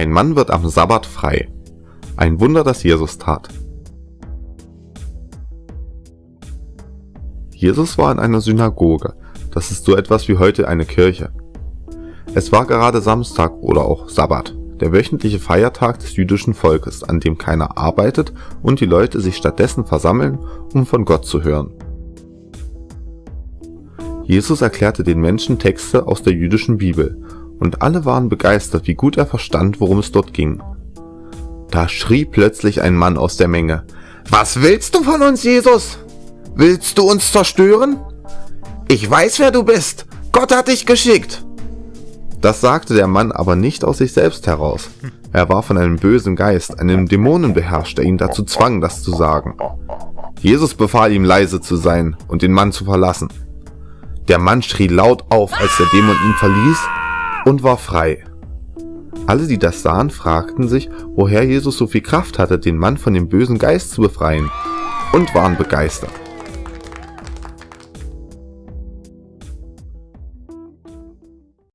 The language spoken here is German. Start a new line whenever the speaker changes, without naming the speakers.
Ein Mann wird am Sabbat frei. Ein Wunder, das Jesus tat. Jesus war in einer Synagoge. Das ist so etwas wie heute eine Kirche. Es war gerade Samstag oder auch Sabbat, der wöchentliche Feiertag des jüdischen Volkes, an dem keiner arbeitet und die Leute sich stattdessen versammeln, um von Gott zu hören. Jesus erklärte den Menschen Texte aus der jüdischen Bibel und alle waren begeistert, wie gut er verstand, worum es dort ging. Da schrie plötzlich ein Mann aus der Menge, Was willst du von uns, Jesus? Willst du uns zerstören? Ich weiß, wer du bist. Gott hat dich geschickt. Das sagte der Mann aber nicht aus sich selbst heraus. Er war von einem bösen Geist, einem Dämonen beherrscht, der ihn dazu zwang, das zu sagen. Jesus befahl ihm leise zu sein und den Mann zu verlassen. Der Mann schrie laut auf, als der Dämon ihn verließ und war frei. Alle, die das sahen, fragten sich, woher Jesus so viel Kraft hatte, den Mann von dem bösen Geist zu befreien, und waren begeistert.